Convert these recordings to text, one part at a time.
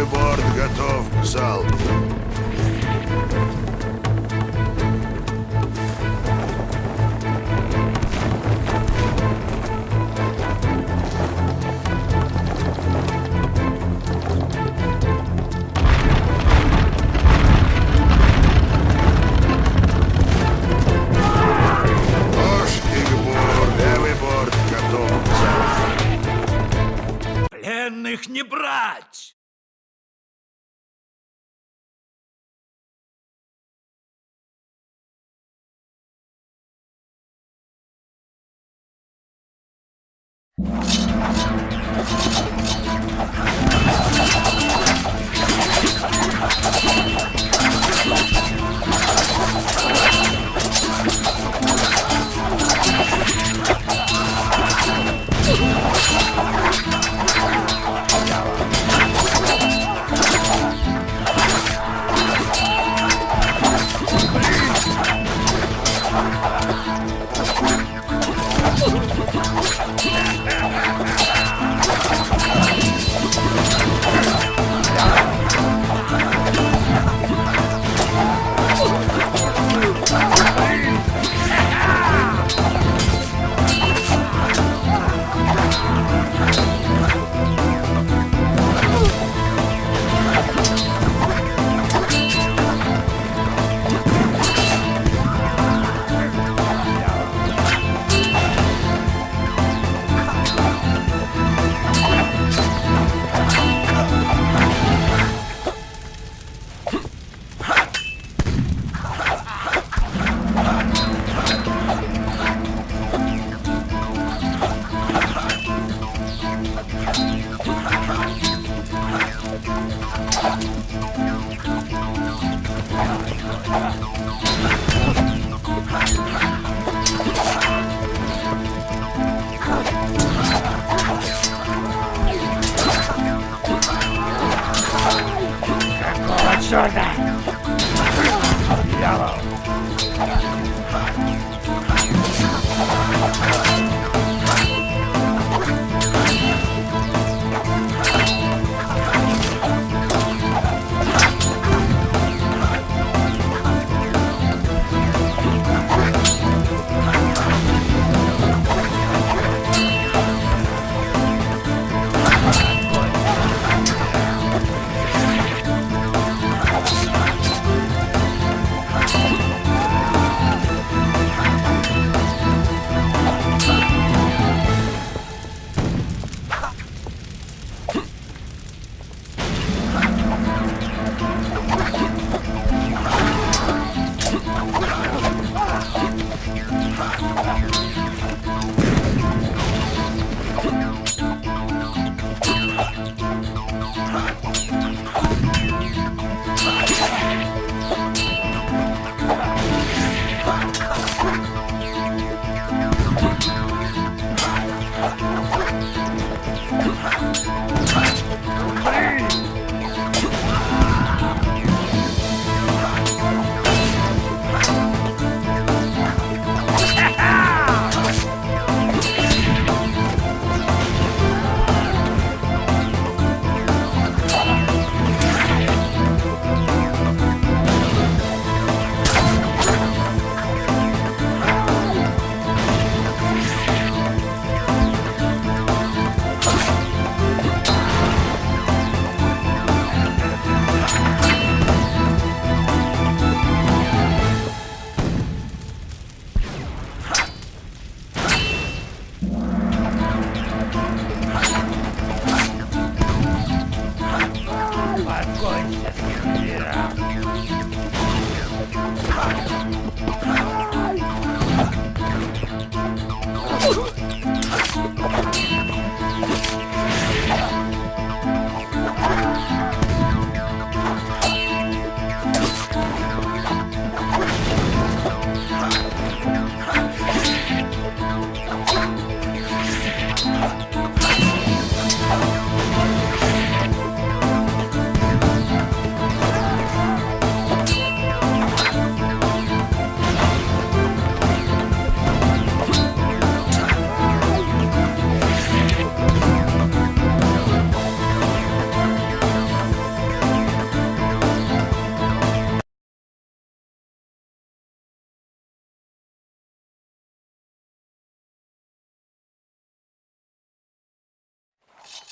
левый борт готов к залпу. Пленных не брать! Come on. Sure.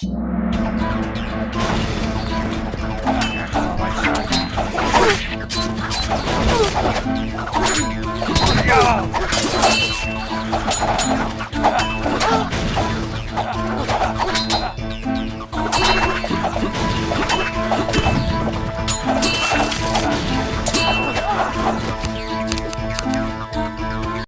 Yeah!